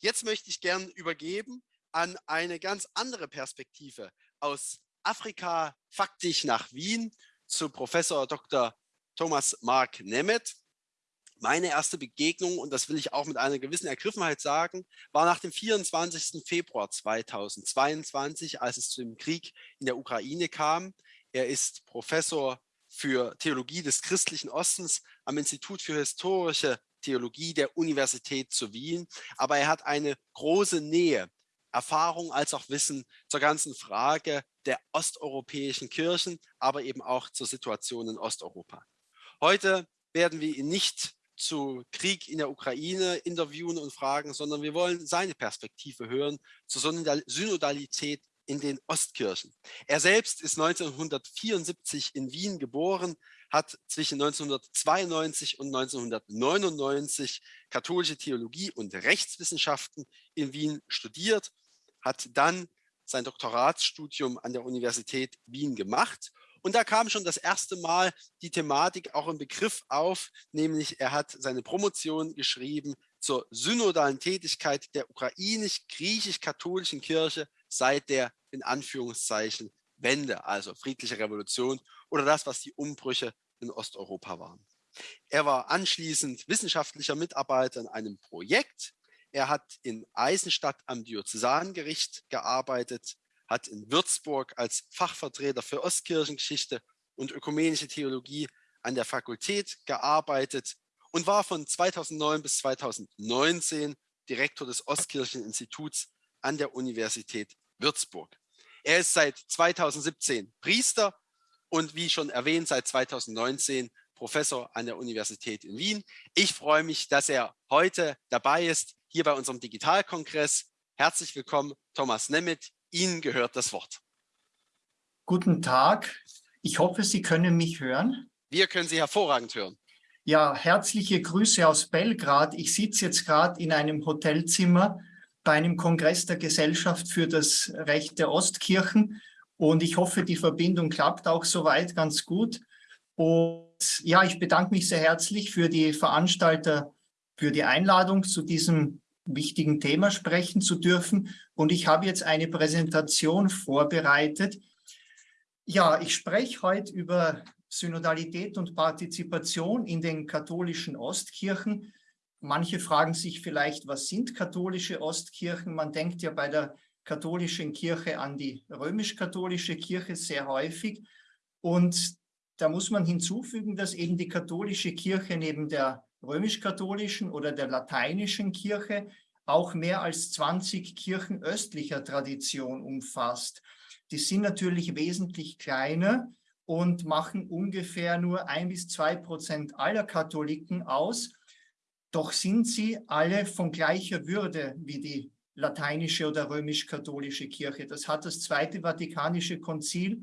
Jetzt möchte ich gern übergeben an eine ganz andere Perspektive aus Afrika faktisch nach Wien zu Professor Dr. Thomas Mark Nemeth. Meine erste Begegnung, und das will ich auch mit einer gewissen Ergriffenheit sagen, war nach dem 24. Februar 2022, als es zu dem Krieg in der Ukraine kam. Er ist Professor für Theologie des christlichen Ostens am Institut für historische Theologie der Universität zu Wien. Aber er hat eine große Nähe, Erfahrung als auch Wissen zur ganzen Frage der osteuropäischen Kirchen, aber eben auch zur Situation in Osteuropa. Heute werden wir ihn nicht zu Krieg in der Ukraine interviewen und fragen, sondern wir wollen seine Perspektive hören zur Synodalität in den Ostkirchen. Er selbst ist 1974 in Wien geboren, hat zwischen 1992 und 1999 katholische Theologie und Rechtswissenschaften in Wien studiert, hat dann sein Doktoratsstudium an der Universität Wien gemacht. Und da kam schon das erste Mal die Thematik auch im Begriff auf, nämlich er hat seine Promotion geschrieben zur synodalen Tätigkeit der ukrainisch-griechisch-katholischen Kirche seit der in Anführungszeichen Wende, also friedliche Revolution oder das, was die Umbrüche in Osteuropa waren. Er war anschließend wissenschaftlicher Mitarbeiter in einem Projekt. Er hat in Eisenstadt am Diözesangericht gearbeitet, hat in Würzburg als Fachvertreter für Ostkirchengeschichte und ökumenische Theologie an der Fakultät gearbeitet und war von 2009 bis 2019 Direktor des Ostkircheninstituts an der Universität Würzburg. Er ist seit 2017 Priester und wie schon erwähnt, seit 2019 Professor an der Universität in Wien. Ich freue mich, dass er heute dabei ist, hier bei unserem Digitalkongress. Herzlich willkommen, Thomas Nemeth. Ihnen gehört das Wort. Guten Tag. Ich hoffe, Sie können mich hören. Wir können Sie hervorragend hören. Ja, herzliche Grüße aus Belgrad. Ich sitze jetzt gerade in einem Hotelzimmer bei einem Kongress der Gesellschaft für das Recht der Ostkirchen und ich hoffe, die Verbindung klappt auch soweit ganz gut. Und ja, ich bedanke mich sehr herzlich für die Veranstalter, für die Einladung zu diesem wichtigen Thema sprechen zu dürfen. Und ich habe jetzt eine Präsentation vorbereitet. Ja, ich spreche heute über Synodalität und Partizipation in den katholischen Ostkirchen. Manche fragen sich vielleicht, was sind katholische Ostkirchen? Man denkt ja bei der katholischen Kirche an die römisch-katholische Kirche sehr häufig. Und da muss man hinzufügen, dass eben die katholische Kirche neben der römisch-katholischen oder der lateinischen Kirche auch mehr als 20 Kirchen östlicher Tradition umfasst. Die sind natürlich wesentlich kleiner und machen ungefähr nur ein bis zwei Prozent aller Katholiken aus. Doch sind sie alle von gleicher Würde wie die lateinische oder römisch-katholische Kirche. Das hat das Zweite Vatikanische Konzil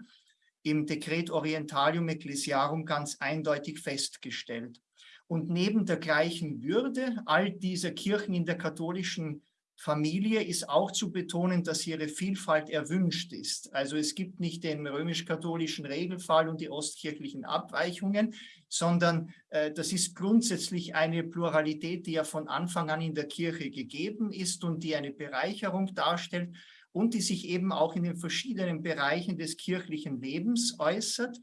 im Dekret Orientalium Ecclesiarum ganz eindeutig festgestellt. Und neben der gleichen Würde all dieser Kirchen in der katholischen Familie ist auch zu betonen, dass ihre Vielfalt erwünscht ist. Also es gibt nicht den römisch-katholischen Regelfall und die ostkirchlichen Abweichungen, sondern äh, das ist grundsätzlich eine Pluralität, die ja von Anfang an in der Kirche gegeben ist und die eine Bereicherung darstellt und die sich eben auch in den verschiedenen Bereichen des kirchlichen Lebens äußert.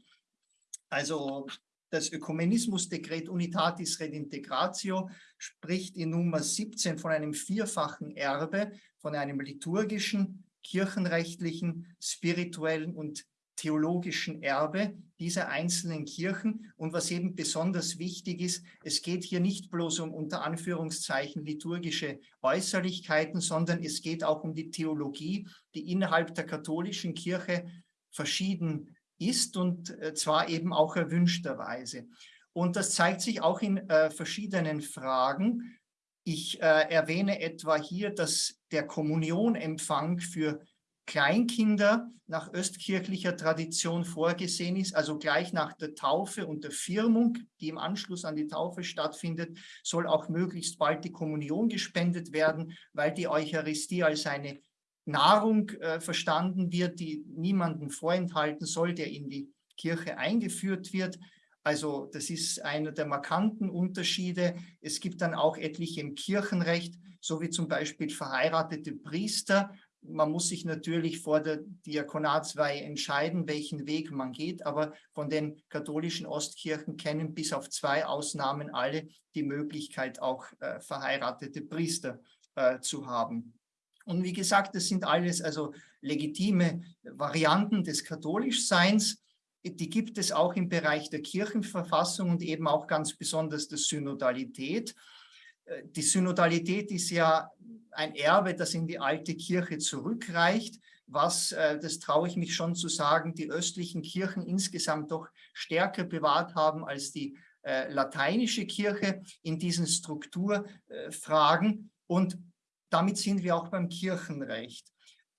Also das Ökumenismusdekret Unitatis Redintegratio spricht in Nummer 17 von einem vierfachen Erbe, von einem liturgischen, kirchenrechtlichen, spirituellen und theologischen Erbe dieser einzelnen Kirchen. Und was eben besonders wichtig ist, es geht hier nicht bloß um unter Anführungszeichen liturgische Äußerlichkeiten, sondern es geht auch um die Theologie, die innerhalb der katholischen Kirche verschieden ist und äh, zwar eben auch erwünschterweise. Und das zeigt sich auch in äh, verschiedenen Fragen. Ich äh, erwähne etwa hier, dass der Kommunionempfang für Kleinkinder nach östkirchlicher Tradition vorgesehen ist, also gleich nach der Taufe und der Firmung, die im Anschluss an die Taufe stattfindet, soll auch möglichst bald die Kommunion gespendet werden, weil die Eucharistie als eine Nahrung äh, verstanden wird, die niemanden vorenthalten soll, der in die Kirche eingeführt wird. Also das ist einer der markanten Unterschiede. Es gibt dann auch etliche im Kirchenrecht, so wie zum Beispiel verheiratete Priester. Man muss sich natürlich vor der Diakonatsweihe entscheiden, welchen Weg man geht, aber von den katholischen Ostkirchen kennen bis auf zwei Ausnahmen alle die Möglichkeit, auch äh, verheiratete Priester äh, zu haben. Und wie gesagt, das sind alles also legitime Varianten des Katholischseins. Die gibt es auch im Bereich der Kirchenverfassung und eben auch ganz besonders der Synodalität. Äh, die Synodalität ist ja ein Erbe, das in die alte Kirche zurückreicht, was, äh, das traue ich mich schon zu sagen, die östlichen Kirchen insgesamt doch stärker bewahrt haben als die äh, lateinische Kirche in diesen Strukturfragen. Und damit sind wir auch beim Kirchenrecht.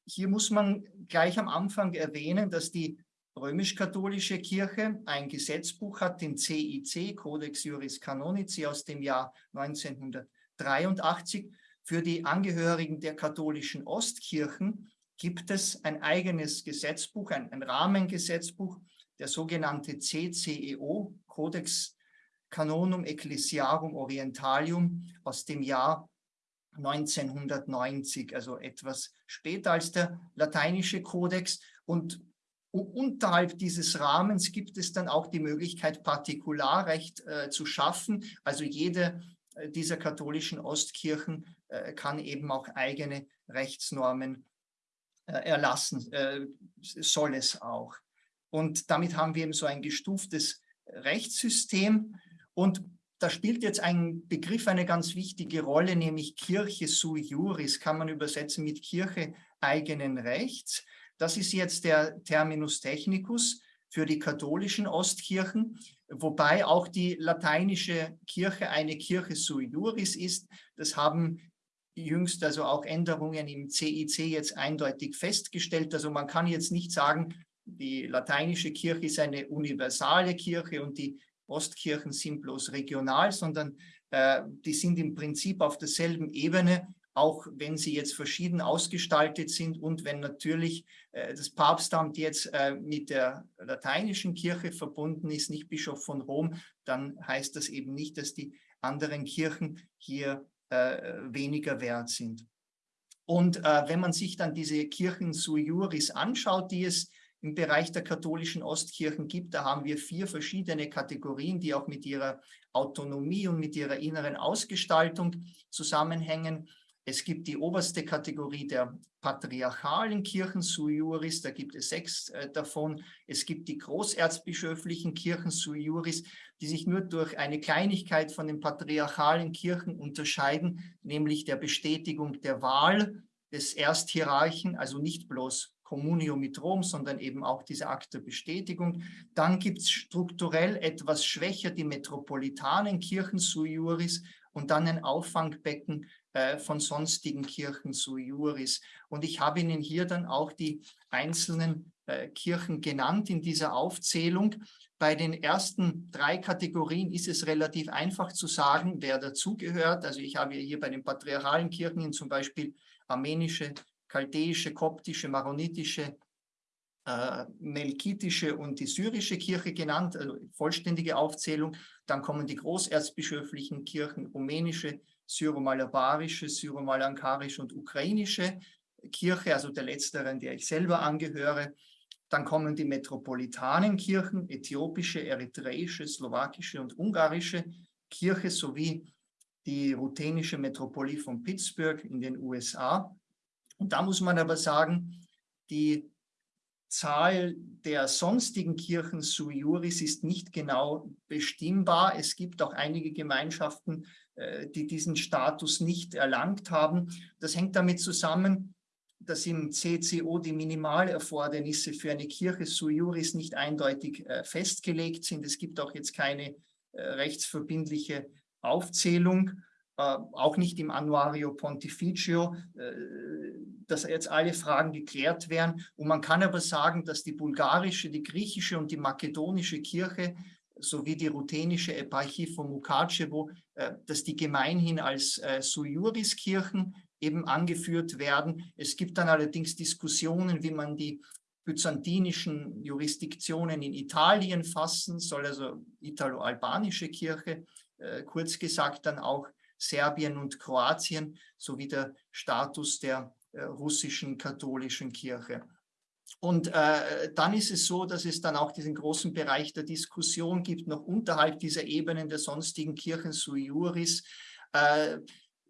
Hier muss man gleich am Anfang erwähnen, dass die römisch-katholische Kirche ein Gesetzbuch hat, den CIC, Codex Juris Canonici aus dem Jahr 1983. Für die Angehörigen der katholischen Ostkirchen gibt es ein eigenes Gesetzbuch, ein, ein Rahmengesetzbuch, der sogenannte CCEO, Codex Canonum Ecclesiarum Orientalium aus dem Jahr 1990, also etwas später als der lateinische Kodex. Und unterhalb dieses Rahmens gibt es dann auch die Möglichkeit, Partikularrecht äh, zu schaffen. Also jede äh, dieser katholischen Ostkirchen äh, kann eben auch eigene Rechtsnormen äh, erlassen, äh, soll es auch. Und damit haben wir eben so ein gestuftes Rechtssystem. Und da spielt jetzt ein Begriff eine ganz wichtige Rolle, nämlich Kirche sui juris, kann man übersetzen mit Kirche eigenen Rechts. Das ist jetzt der Terminus technicus für die katholischen Ostkirchen, wobei auch die lateinische Kirche eine Kirche sui juris ist. Das haben jüngst also auch Änderungen im CIC jetzt eindeutig festgestellt. Also man kann jetzt nicht sagen, die lateinische Kirche ist eine universale Kirche und die Ostkirchen sind bloß regional, sondern äh, die sind im Prinzip auf derselben Ebene, auch wenn sie jetzt verschieden ausgestaltet sind und wenn natürlich äh, das Papstamt jetzt äh, mit der lateinischen Kirche verbunden ist, nicht Bischof von Rom, dann heißt das eben nicht, dass die anderen Kirchen hier äh, weniger wert sind. Und äh, wenn man sich dann diese Kirchen sui juris anschaut, die es im Bereich der katholischen Ostkirchen gibt. Da haben wir vier verschiedene Kategorien, die auch mit ihrer Autonomie und mit ihrer inneren Ausgestaltung zusammenhängen. Es gibt die oberste Kategorie der patriarchalen Kirchen sui juris, da gibt es sechs äh, davon. Es gibt die großerzbischöflichen Kirchen sui juris, die sich nur durch eine Kleinigkeit von den patriarchalen Kirchen unterscheiden, nämlich der Bestätigung der Wahl des Ersthierarchen, also nicht bloß Communio mit Rom, sondern eben auch diese Akt der Bestätigung. Dann gibt es strukturell etwas schwächer die metropolitanen Kirchen sui juris und dann ein Auffangbecken äh, von sonstigen Kirchen sui juris. Und ich habe Ihnen hier dann auch die einzelnen äh, Kirchen genannt in dieser Aufzählung. Bei den ersten drei Kategorien ist es relativ einfach zu sagen, wer dazugehört. Also ich habe hier bei den patriarchalen Kirchen zum Beispiel armenische chaldäische, koptische, maronitische, äh, melkitische und die syrische Kirche genannt, also vollständige Aufzählung. Dann kommen die großerzbischöflichen Kirchen, rumänische, syromalabarische, syromalankarische und ukrainische Kirche, also der letzteren, der ich selber angehöre. Dann kommen die metropolitanen Kirchen, äthiopische, eritreische, slowakische und ungarische Kirche sowie die ruthenische Metropolie von Pittsburgh in den USA. Und da muss man aber sagen, die Zahl der sonstigen Kirchen sui juris ist nicht genau bestimmbar. Es gibt auch einige Gemeinschaften, äh, die diesen Status nicht erlangt haben. Das hängt damit zusammen, dass im CCO die Minimalerfordernisse für eine Kirche sui juris nicht eindeutig äh, festgelegt sind. Es gibt auch jetzt keine äh, rechtsverbindliche Aufzählung. Äh, auch nicht im Annuario Pontificio, äh, dass jetzt alle Fragen geklärt werden. Und man kann aber sagen, dass die bulgarische, die griechische und die makedonische Kirche sowie die ruthenische Eparchie von Mukachevo, äh, dass die gemeinhin als sui juris Kirchen eben angeführt werden. Es gibt dann allerdings Diskussionen, wie man die byzantinischen Jurisdiktionen in Italien fassen, soll also italo-albanische Kirche, kurz gesagt dann auch Serbien und Kroatien sowie der Status der äh, russischen katholischen Kirche. Und äh, dann ist es so, dass es dann auch diesen großen Bereich der Diskussion gibt, noch unterhalb dieser Ebenen der sonstigen Kirchen sui juris, äh,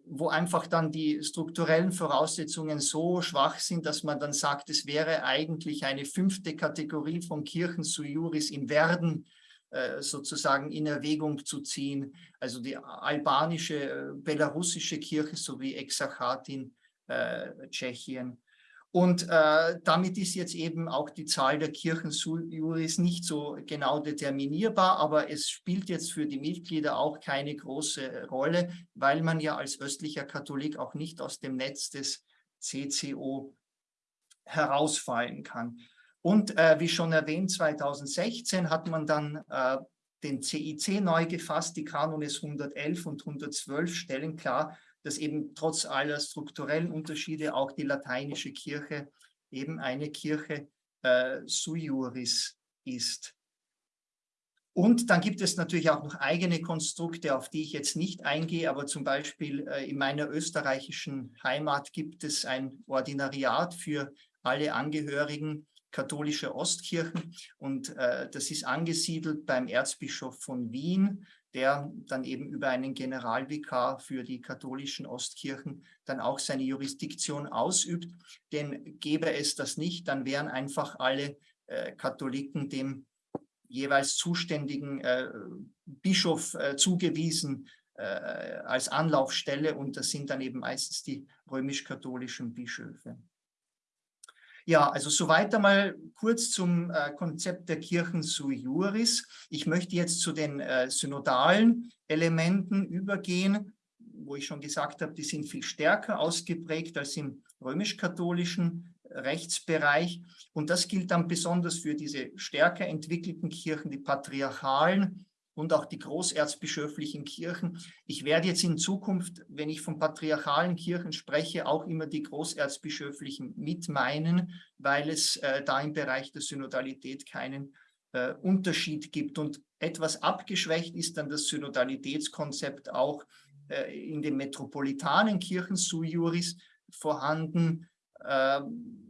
wo einfach dann die strukturellen Voraussetzungen so schwach sind, dass man dann sagt, es wäre eigentlich eine fünfte Kategorie von Kirchen sui juris in Werden sozusagen in Erwägung zu ziehen. Also die albanische, äh, belarussische Kirche sowie Exarchat in äh, Tschechien. Und äh, damit ist jetzt eben auch die Zahl der Kirchenjuris nicht so genau determinierbar, aber es spielt jetzt für die Mitglieder auch keine große Rolle, weil man ja als östlicher Katholik auch nicht aus dem Netz des CCO herausfallen kann. Und äh, wie schon erwähnt, 2016 hat man dann äh, den CIC neu gefasst. Die Kanones 111 und 112 stellen klar, dass eben trotz aller strukturellen Unterschiede auch die lateinische Kirche eben eine Kirche äh, sui juris ist. Und dann gibt es natürlich auch noch eigene Konstrukte, auf die ich jetzt nicht eingehe, aber zum Beispiel äh, in meiner österreichischen Heimat gibt es ein Ordinariat für alle Angehörigen katholischer Ostkirchen und äh, das ist angesiedelt beim Erzbischof von Wien der dann eben über einen Generalvikar für die katholischen Ostkirchen dann auch seine Jurisdiktion ausübt. Denn gäbe es das nicht, dann wären einfach alle äh, Katholiken dem jeweils zuständigen äh, Bischof äh, zugewiesen äh, als Anlaufstelle und das sind dann eben meistens die römisch-katholischen Bischöfe. Ja, also soweit einmal kurz zum äh, Konzept der Kirchen sui juris. Ich möchte jetzt zu den äh, synodalen Elementen übergehen, wo ich schon gesagt habe, die sind viel stärker ausgeprägt als im römisch-katholischen Rechtsbereich. Und das gilt dann besonders für diese stärker entwickelten Kirchen, die patriarchalen und auch die großerzbischöflichen Kirchen. Ich werde jetzt in Zukunft, wenn ich von patriarchalen Kirchen spreche, auch immer die großerzbischöflichen mit meinen, weil es äh, da im Bereich der Synodalität keinen äh, Unterschied gibt. Und etwas abgeschwächt ist dann das Synodalitätskonzept auch äh, in den metropolitanen Kirchen sui juris vorhanden. Ähm,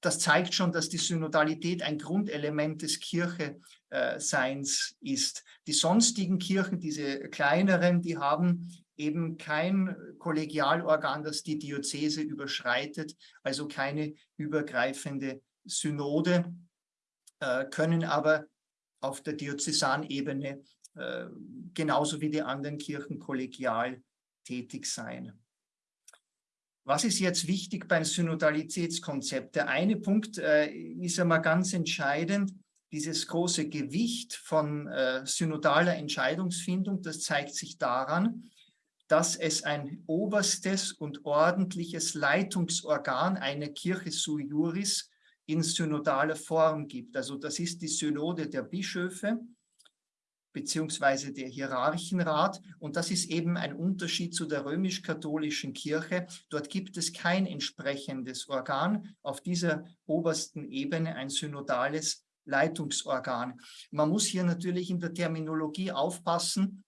das zeigt schon, dass die Synodalität ein Grundelement des Kircheseins ist. Die sonstigen Kirchen, diese kleineren, die haben eben kein Kollegialorgan, das die Diözese überschreitet, also keine übergreifende Synode, äh, können aber auf der Diözesanebene äh, genauso wie die anderen Kirchen kollegial tätig sein. Was ist jetzt wichtig beim Synodalitätskonzept? Der eine Punkt äh, ist einmal ganz entscheidend, dieses große Gewicht von äh, synodaler Entscheidungsfindung, das zeigt sich daran, dass es ein oberstes und ordentliches Leitungsorgan einer Kirche sui juris in synodaler Form gibt. Also das ist die Synode der Bischöfe, beziehungsweise der Hierarchenrat. Und das ist eben ein Unterschied zu der römisch-katholischen Kirche. Dort gibt es kein entsprechendes Organ auf dieser obersten Ebene, ein synodales Leitungsorgan. Man muss hier natürlich in der Terminologie aufpassen,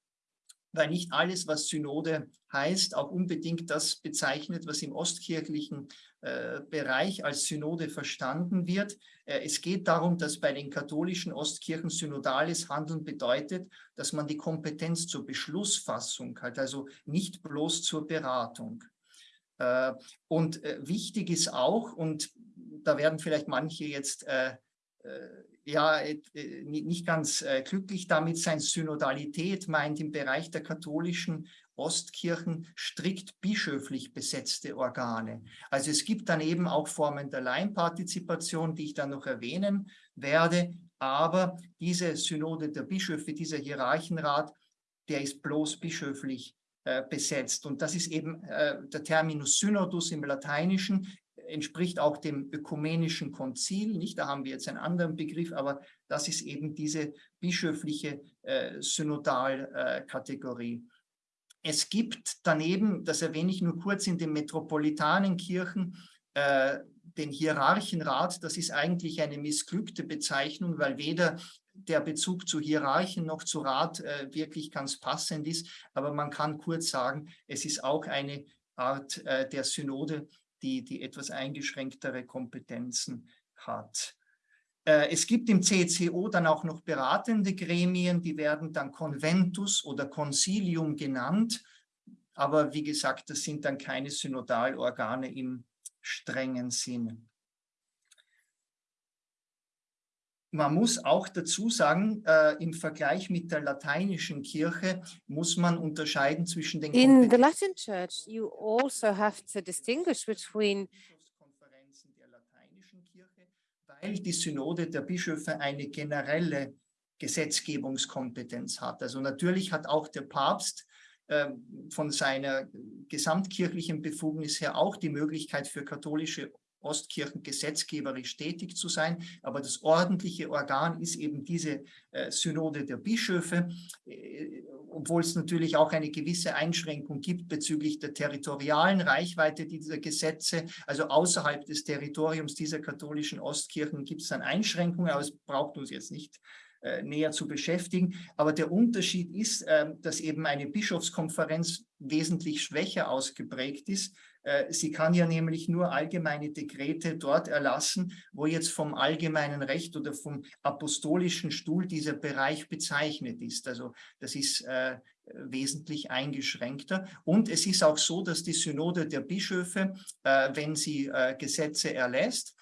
weil nicht alles, was Synode heißt, auch unbedingt das bezeichnet, was im ostkirchlichen Bereich als Synode verstanden wird. Äh, es geht darum, dass bei den katholischen Ostkirchen synodales Handeln bedeutet, dass man die Kompetenz zur Beschlussfassung hat, also nicht bloß zur Beratung. Äh, und wichtig ist auch, und da werden vielleicht manche jetzt ja nicht ganz glücklich damit sein, Synodalität meint im Bereich der katholischen Ostkirchen strikt bischöflich besetzte Organe. Also es gibt dann eben auch Formen der Laienpartizipation, die ich dann noch erwähnen werde, aber diese Synode der Bischöfe, dieser Hierarchenrat, der ist bloß bischöflich äh, besetzt. Und das ist eben äh, der Terminus Synodus im Lateinischen, entspricht auch dem ökumenischen Konzil, nicht? Da haben wir jetzt einen anderen Begriff, aber das ist eben diese bischöfliche äh, Synodalkategorie. Es gibt daneben, das erwähne ich nur kurz, in den metropolitanen Kirchen äh, den Hierarchenrat, das ist eigentlich eine missglückte Bezeichnung, weil weder der Bezug zu Hierarchen noch zu Rat äh, wirklich ganz passend ist. Aber man kann kurz sagen, es ist auch eine Art äh, der Synode, die, die etwas eingeschränktere Kompetenzen hat. Äh, es gibt im CCO dann auch noch beratende Gremien, die werden dann Conventus oder Concilium genannt. Aber wie gesagt, das sind dann keine Synodalorgane im strengen Sinn. Man muss auch dazu sagen, äh, im Vergleich mit der lateinischen Kirche muss man unterscheiden zwischen den In the Latin Church, you also have to distinguish between weil die Synode der Bischöfe eine generelle Gesetzgebungskompetenz hat. Also natürlich hat auch der Papst äh, von seiner gesamtkirchlichen Befugnis her auch die Möglichkeit für katholische Ostkirchen gesetzgeberisch tätig zu sein. Aber das ordentliche Organ ist eben diese äh, Synode der Bischöfe, äh, obwohl es natürlich auch eine gewisse Einschränkung gibt bezüglich der territorialen Reichweite dieser Gesetze. Also außerhalb des Territoriums dieser katholischen Ostkirchen gibt es dann Einschränkungen, aber es braucht uns jetzt nicht äh, näher zu beschäftigen. Aber der Unterschied ist, äh, dass eben eine Bischofskonferenz wesentlich schwächer ausgeprägt ist sie kann ja nämlich nur allgemeine Dekrete dort erlassen, wo jetzt vom allgemeinen Recht oder vom apostolischen Stuhl dieser Bereich bezeichnet ist. Also das ist äh, wesentlich eingeschränkter. Und es ist auch so, dass die Synode der Bischöfe, äh, wenn sie äh, Gesetze erlässt,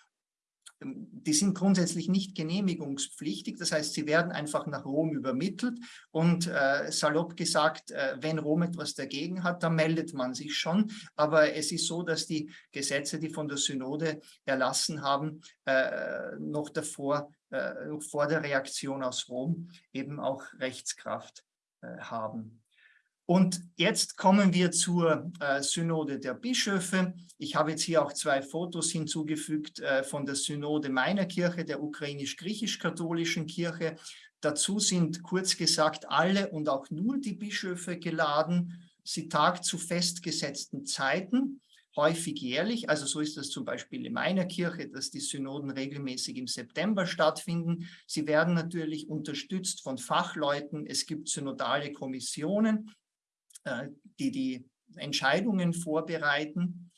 die sind grundsätzlich nicht genehmigungspflichtig. Das heißt, sie werden einfach nach Rom übermittelt und äh, salopp gesagt, äh, wenn Rom etwas dagegen hat, dann meldet man sich schon. Aber es ist so, dass die Gesetze, die von der Synode erlassen haben, äh, noch davor, äh, vor der Reaktion aus Rom eben auch Rechtskraft äh, haben. Und jetzt kommen wir zur äh, Synode der Bischöfe. Ich habe jetzt hier auch zwei Fotos hinzugefügt äh, von der Synode meiner Kirche, der ukrainisch-griechisch-katholischen Kirche. Dazu sind kurz gesagt alle und auch nur die Bischöfe geladen. Sie tagt zu festgesetzten Zeiten, häufig jährlich. Also so ist das zum Beispiel in meiner Kirche, dass die Synoden regelmäßig im September stattfinden. Sie werden natürlich unterstützt von Fachleuten. Es gibt synodale Kommissionen die die Entscheidungen vorbereiten.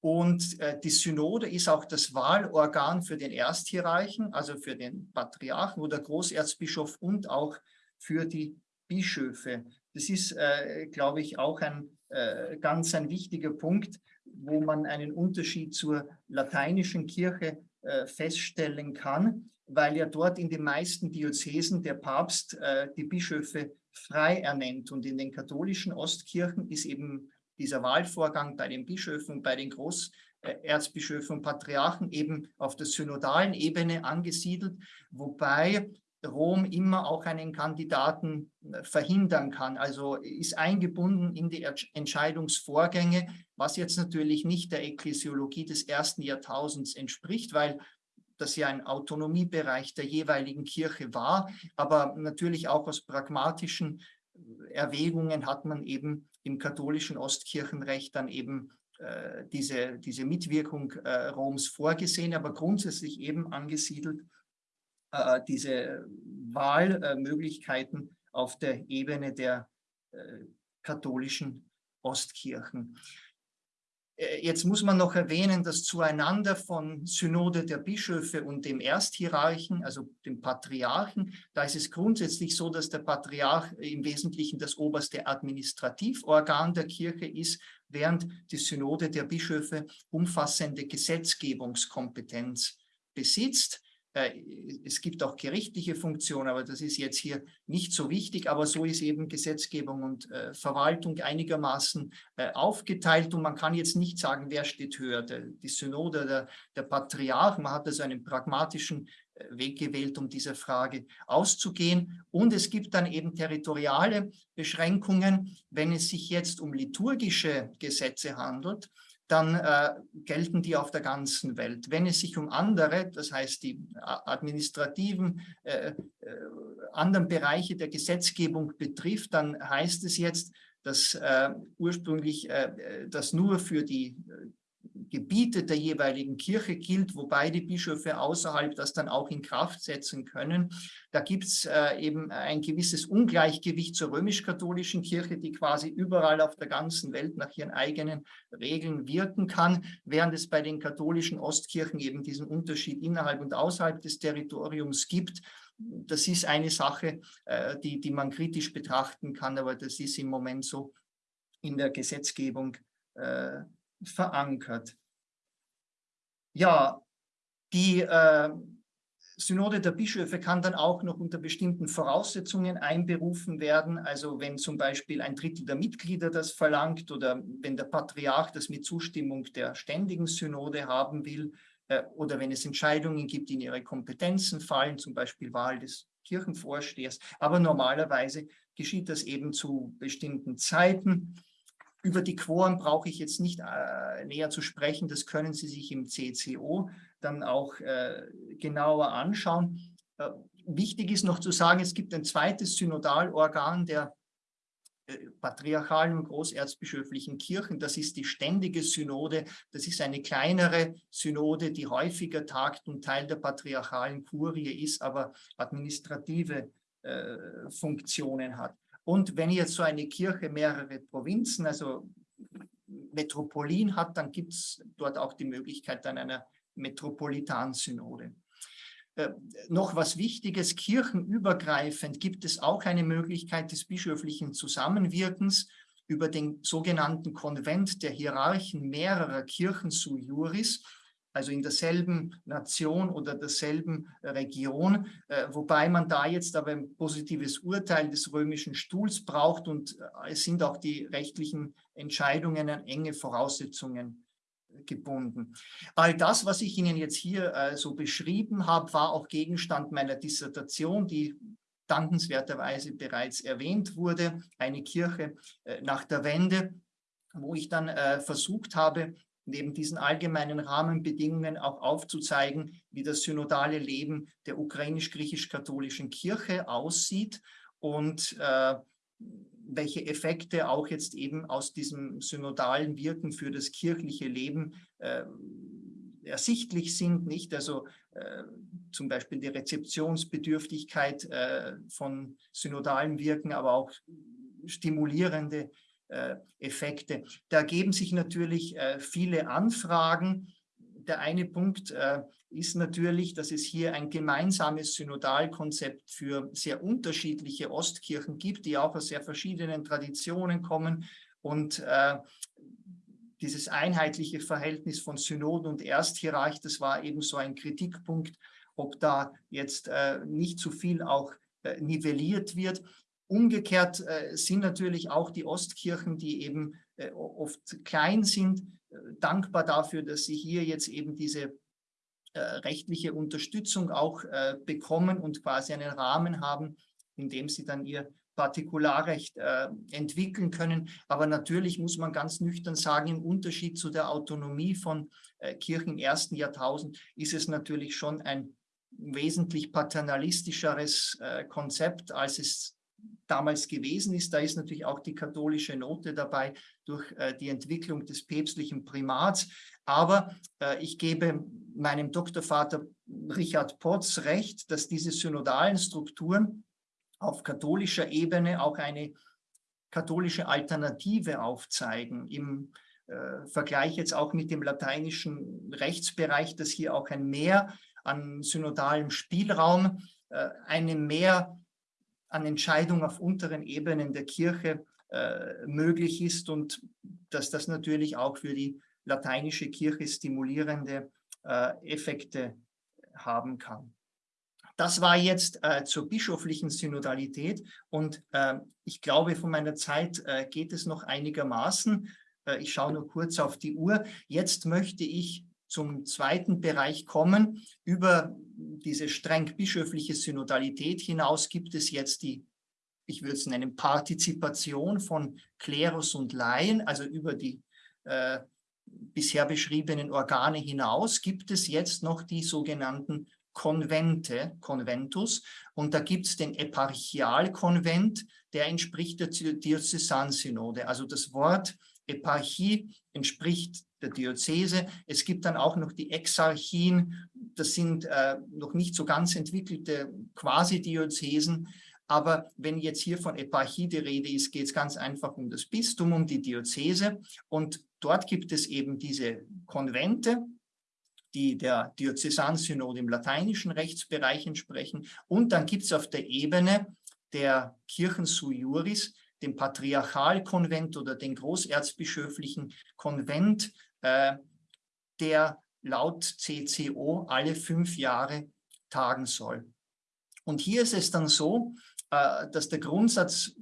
Und äh, die Synode ist auch das Wahlorgan für den Ersthierarchen, also für den Patriarchen oder Großerzbischof und auch für die Bischöfe. Das ist, äh, glaube ich, auch ein äh, ganz ein wichtiger Punkt, wo man einen Unterschied zur lateinischen Kirche äh, feststellen kann, weil ja dort in den meisten Diözesen der Papst äh, die Bischöfe frei ernennt. Und in den katholischen Ostkirchen ist eben dieser Wahlvorgang bei den Bischöfen, bei den Großerzbischöfen und Patriarchen eben auf der synodalen Ebene angesiedelt, wobei Rom immer auch einen Kandidaten äh, verhindern kann, also ist eingebunden in die Entscheidungsvorgänge, was jetzt natürlich nicht der Ekklesiologie des ersten Jahrtausends entspricht, weil das ja ein Autonomiebereich der jeweiligen Kirche war, aber natürlich auch aus pragmatischen Erwägungen hat man eben im katholischen Ostkirchenrecht dann eben äh, diese, diese Mitwirkung äh, Roms vorgesehen, aber grundsätzlich eben angesiedelt äh, diese Wahlmöglichkeiten auf der Ebene der äh, katholischen Ostkirchen. Äh, jetzt muss man noch erwähnen, dass zueinander von Synode der Bischöfe und dem Ersthierarchen, also dem Patriarchen, da ist es grundsätzlich so, dass der Patriarch im Wesentlichen das oberste Administrativorgan der Kirche ist, während die Synode der Bischöfe umfassende Gesetzgebungskompetenz besitzt. Äh, es gibt auch gerichtliche Funktionen, aber das ist jetzt hier nicht so wichtig. Aber so ist eben Gesetzgebung und äh, Verwaltung einigermaßen äh, aufgeteilt. Und man kann jetzt nicht sagen, wer steht höher, die Synode oder der Patriarch. Man hat also einen pragmatischen Weg gewählt, um dieser Frage auszugehen. Und es gibt dann eben territoriale Beschränkungen, wenn es sich jetzt um liturgische Gesetze handelt dann äh, gelten die auf der ganzen Welt. Wenn es sich um andere, das heißt die administrativen, äh, äh, anderen Bereiche der Gesetzgebung betrifft, dann heißt es jetzt, dass äh, ursprünglich äh, das nur für die Gebiete der jeweiligen Kirche gilt, wobei die Bischöfe außerhalb das dann auch in Kraft setzen können. Da gibt es äh, eben ein gewisses Ungleichgewicht zur römisch-katholischen Kirche, die quasi überall auf der ganzen Welt nach ihren eigenen Regeln wirken kann, während es bei den katholischen Ostkirchen eben diesen Unterschied innerhalb und außerhalb des Territoriums gibt. Das ist eine Sache, äh, die, die man kritisch betrachten kann, aber das ist im Moment so in der Gesetzgebung äh, verankert. Ja, die äh, Synode der Bischöfe kann dann auch noch unter bestimmten Voraussetzungen einberufen werden. Also wenn zum Beispiel ein Drittel der Mitglieder das verlangt oder wenn der Patriarch das mit Zustimmung der ständigen Synode haben will äh, oder wenn es Entscheidungen gibt, die in ihre Kompetenzen fallen, zum Beispiel Wahl des Kirchenvorstehers. Aber normalerweise geschieht das eben zu bestimmten Zeiten. Über die Quoren brauche ich jetzt nicht äh, näher zu sprechen. Das können Sie sich im CCO dann auch äh, genauer anschauen. Äh, wichtig ist noch zu sagen, es gibt ein zweites Synodalorgan der äh, patriarchalen und großerzbischöflichen Kirchen. Das ist die ständige Synode. Das ist eine kleinere Synode, die häufiger tagt und Teil der patriarchalen Kurie ist, aber administrative äh, Funktionen hat. Und wenn jetzt so eine Kirche mehrere Provinzen, also Metropolien hat, dann gibt es dort auch die Möglichkeit an einer Metropolitansynode. Äh, noch was Wichtiges, kirchenübergreifend gibt es auch eine Möglichkeit des bischöflichen Zusammenwirkens über den sogenannten Konvent der Hierarchen mehrerer Kirchen su juris also in derselben Nation oder derselben Region, äh, wobei man da jetzt aber ein positives Urteil des römischen Stuhls braucht und äh, es sind auch die rechtlichen Entscheidungen an enge Voraussetzungen gebunden. All das, was ich Ihnen jetzt hier äh, so beschrieben habe, war auch Gegenstand meiner Dissertation, die dankenswerterweise bereits erwähnt wurde, eine Kirche äh, nach der Wende, wo ich dann äh, versucht habe, neben diesen allgemeinen Rahmenbedingungen auch aufzuzeigen, wie das synodale Leben der ukrainisch-griechisch-katholischen Kirche aussieht und äh, welche Effekte auch jetzt eben aus diesem synodalen Wirken für das kirchliche Leben äh, ersichtlich sind, nicht? Also äh, zum Beispiel die Rezeptionsbedürftigkeit äh, von synodalen Wirken, aber auch stimulierende Effekte. Da ergeben sich natürlich äh, viele Anfragen. Der eine Punkt äh, ist natürlich, dass es hier ein gemeinsames Synodalkonzept für sehr unterschiedliche Ostkirchen gibt, die auch aus sehr verschiedenen Traditionen kommen und dieses einheitliche Verhältnis von Synoden und Ersthierarch, das war eben so ein Kritikpunkt, ob da jetzt nicht zu viel auch nivelliert wird. Umgekehrt äh, sind natürlich auch die Ostkirchen, die eben äh, oft klein sind, äh, dankbar dafür, dass sie hier jetzt eben diese äh, rechtliche Unterstützung auch äh, bekommen und quasi einen Rahmen haben, in dem sie dann ihr Partikularrecht äh, entwickeln können. Aber natürlich muss man ganz nüchtern sagen, im Unterschied zu der Autonomie von Kirchen im ersten Jahrtausend ist es natürlich schon ein wesentlich paternalistischeres Konzept, als es damals gewesen ist. Da ist natürlich auch die katholische Note dabei durch äh, die Entwicklung des päpstlichen Primats. Aber äh, ich gebe meinem Doktorvater Richard Potts recht, dass diese synodalen Strukturen auf katholischer Ebene auch eine katholische Alternative aufzeigen. Im äh, Vergleich jetzt auch mit dem lateinischen Rechtsbereich, dass hier auch ein Mehr an synodalem Spielraum, äh, eine mehr an Entscheidungen auf unteren Ebenen der Kirche äh, möglich ist und dass das natürlich auch für die lateinische Kirche stimulierende äh, Effekte haben kann. Das war jetzt äh, zur bischöflichen Synodalität und äh, ich glaube, von meiner Zeit äh, geht es noch einigermaßen. Äh, ich schaue nur kurz auf die Uhr. Jetzt möchte ich zum zweiten Bereich kommen. Über diese streng bischöfliche Synodalität hinaus gibt es jetzt die, ich würde es nennen, Partizipation von Klerus und Laien, also über die äh, bisher beschriebenen Organe hinaus gibt es jetzt noch die sogenannten Konvente, Konventus, und da gibt es den Eparchialkonvent, der entspricht der Diözesansynode. Also das Wort Eparchie entspricht der Diözese. Es gibt dann auch noch die Exarchien, das sind äh, noch nicht so ganz entwickelte Quasi-Diözesen, aber wenn jetzt hier von Eparchie die Rede ist, geht es ganz einfach um das Bistum, um die Diözese. Und dort gibt es eben diese Konvente, die der Diözesansynode im lateinischen Rechtsbereich entsprechen. Und dann gibt es auf der Ebene der Kirchen sui juris den Patriarchalkonvent oder den großerzbischöflichen Konvent, äh, der laut CCO alle fünf Jahre tagen soll. Und hier ist es dann so, äh, dass der Grundsatz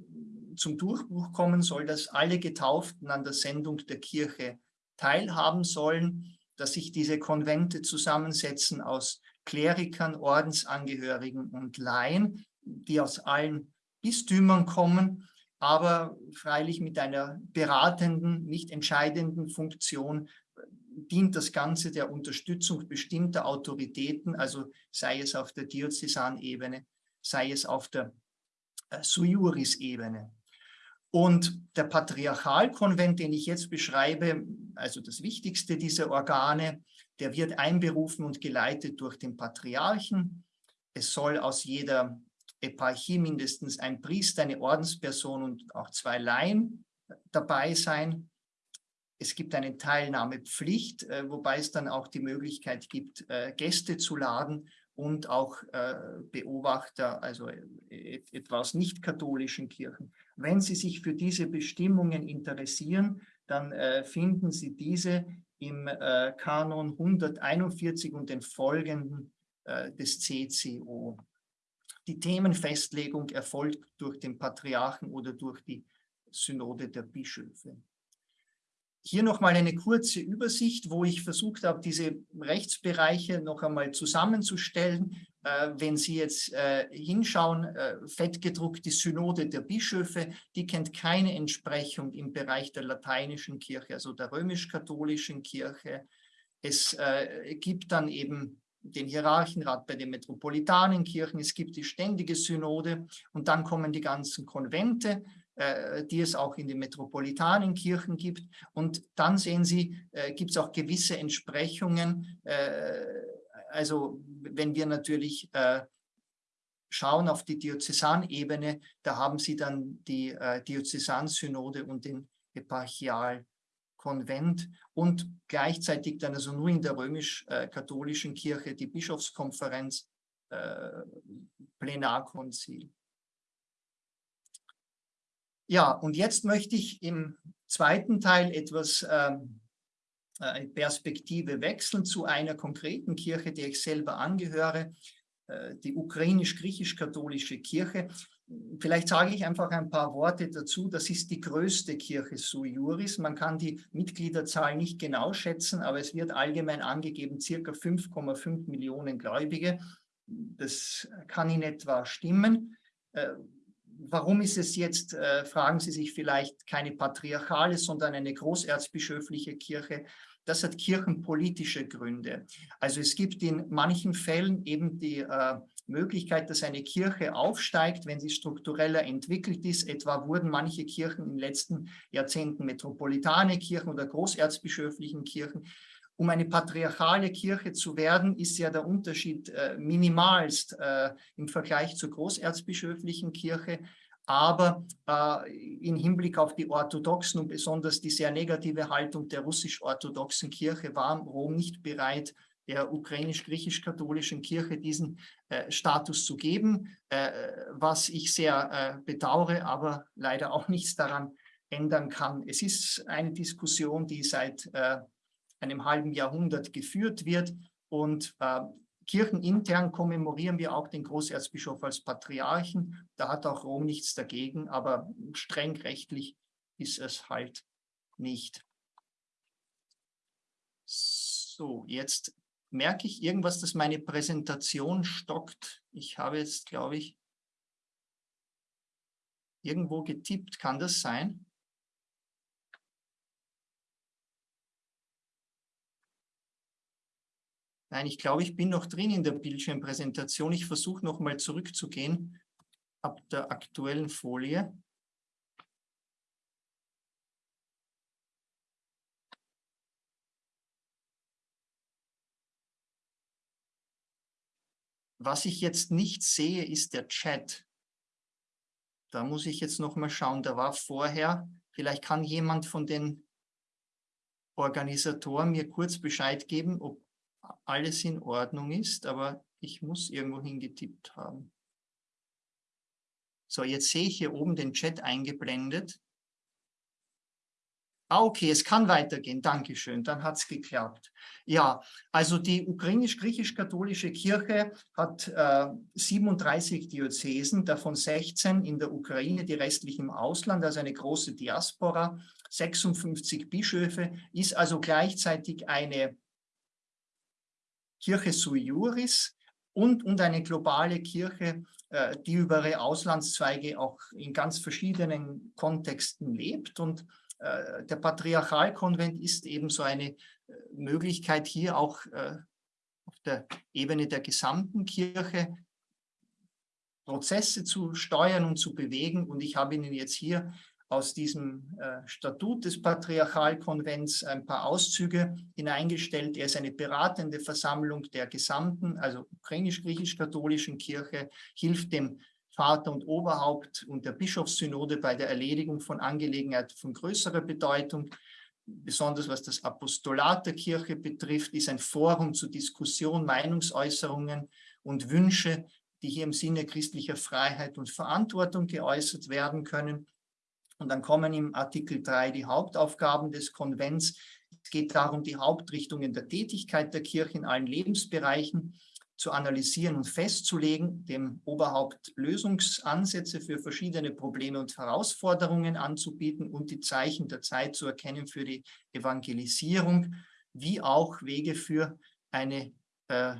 zum Durchbruch kommen soll, dass alle Getauften an der Sendung der Kirche teilhaben sollen, dass sich diese Konvente zusammensetzen aus Klerikern, Ordensangehörigen und Laien, die aus allen Bistümern kommen aber freilich mit einer beratenden, nicht entscheidenden Funktion dient das Ganze der Unterstützung bestimmter Autoritäten, also sei es auf der Diözesanebene, sei es auf der äh, Sui Juris-Ebene. Und der Patriarchalkonvent, den ich jetzt beschreibe, also das wichtigste dieser Organe, der wird einberufen und geleitet durch den Patriarchen. Es soll aus jeder Eparchie mindestens ein Priester, eine Ordensperson und auch zwei Laien dabei sein. Es gibt eine Teilnahmepflicht, äh, wobei es dann auch die Möglichkeit gibt, äh, Gäste zu laden und auch äh, Beobachter, also etwa aus nicht-katholischen Kirchen. Wenn Sie sich für diese Bestimmungen interessieren, dann finden Sie diese im Kanon 141 und den folgenden des CCO. Die Themenfestlegung erfolgt durch den Patriarchen oder durch die Synode der Bischöfe. Hier nochmal eine kurze Übersicht, wo ich versucht habe, diese Rechtsbereiche noch einmal zusammenzustellen. Äh, wenn Sie jetzt äh, hinschauen, äh, fettgedruckt die Synode der Bischöfe, die kennt keine Entsprechung im Bereich der lateinischen Kirche, also der römisch-katholischen Kirche. Es äh, gibt dann eben den Hierarchenrat bei den metropolitanen Kirchen, es gibt die ständige Synode und dann kommen die ganzen Konvente, äh, die es auch in den metropolitanen Kirchen gibt. Und dann sehen Sie, äh, gibt es auch gewisse Entsprechungen. Äh, also wenn wir natürlich äh, schauen auf die Diözesanebene, da haben Sie dann die äh, Diözesansynode und den Eparchial Konvent und gleichzeitig dann also nur in der römisch-katholischen Kirche die Bischofskonferenz, äh, Plenarkonzil. Ja, und jetzt möchte ich im zweiten Teil etwas ähm, äh, Perspektive wechseln zu einer konkreten Kirche, der ich selber angehöre, äh, die ukrainisch-griechisch-katholische Kirche. Vielleicht sage ich einfach ein paar Worte dazu. Das ist die größte Kirche sui juris. Man kann die Mitgliederzahl nicht genau schätzen, aber es wird allgemein angegeben, circa 5,5 Millionen Gläubige. Das kann in etwa stimmen. Äh, warum ist es jetzt, äh, fragen Sie sich vielleicht, keine patriarchale, sondern eine großerzbischöfliche Kirche? Das hat kirchenpolitische Gründe. Also es gibt in manchen Fällen eben die äh, Möglichkeit, dass eine Kirche aufsteigt, wenn sie struktureller entwickelt ist. Etwa wurden manche Kirchen in den letzten Jahrzehnten metropolitane Kirchen oder großerzbischöflichen Kirchen. Um eine patriarchale Kirche zu werden, ist ja der Unterschied äh, minimalst äh, im Vergleich zur großerzbischöflichen Kirche. Aber äh, im Hinblick auf die orthodoxen und besonders die sehr negative Haltung der russisch-orthodoxen Kirche war Rom nicht bereit, der ukrainisch-griechisch-katholischen Kirche diesen äh, Status zu geben, äh, was ich sehr äh, bedauere, aber leider auch nichts daran ändern kann. Es ist eine Diskussion, die seit äh, einem halben Jahrhundert geführt wird und äh, kirchenintern kommemorieren wir auch den Großerzbischof als Patriarchen. Da hat auch Rom nichts dagegen, aber streng rechtlich ist es halt nicht. So, jetzt merke ich irgendwas, dass meine Präsentation stockt. Ich habe jetzt, glaube ich, irgendwo getippt. Kann das sein? Nein, ich glaube, ich bin noch drin in der Bildschirmpräsentation. Ich versuche nochmal zurückzugehen ab der aktuellen Folie. Was ich jetzt nicht sehe, ist der Chat. Da muss ich jetzt noch mal schauen. Da war vorher, vielleicht kann jemand von den Organisatoren mir kurz Bescheid geben, ob alles in Ordnung ist, aber ich muss irgendwo hingetippt haben. So, jetzt sehe ich hier oben den Chat eingeblendet. Ah, okay, es kann weitergehen. Dankeschön, dann hat es geklappt. Ja, also die ukrainisch-griechisch-katholische Kirche hat äh, 37 Diözesen, davon 16 in der Ukraine, die restlichen im Ausland, also eine große Diaspora, 56 Bischöfe, ist also gleichzeitig eine Kirche sui juris und, und eine globale Kirche, äh, die über ihre Auslandszweige auch in ganz verschiedenen Kontexten lebt und der Patriarchalkonvent ist eben so eine äh, Möglichkeit, hier auch äh, auf der Ebene der gesamten Kirche Prozesse zu steuern und zu bewegen. Und ich habe Ihnen jetzt hier aus diesem Statut des Patriarchalkonvents ein paar Auszüge hineingestellt. Er ist eine beratende Versammlung der gesamten, also ukrainisch-griechisch-katholischen Kirche, hilft dem Vater und Oberhaupt und der Bischofssynode bei der Erledigung von Angelegenheiten von größerer Bedeutung. Besonders was das Apostolat der Kirche betrifft, ist ein Forum zur Diskussion, Meinungsäußerungen und Wünsche, die hier im Sinne christlicher Freiheit und Verantwortung geäußert werden können. Und dann kommen im Artikel 3 die Hauptaufgaben des Konvents. Es geht darum, die Hauptrichtungen der Tätigkeit der Kirche in allen Lebensbereichen zu analysieren und festzulegen, dem Oberhaupt Lösungsansätze für verschiedene Probleme und Herausforderungen anzubieten und die Zeichen der Zeit zu erkennen für die Evangelisierung, wie auch Wege für eine, äh,